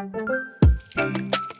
Música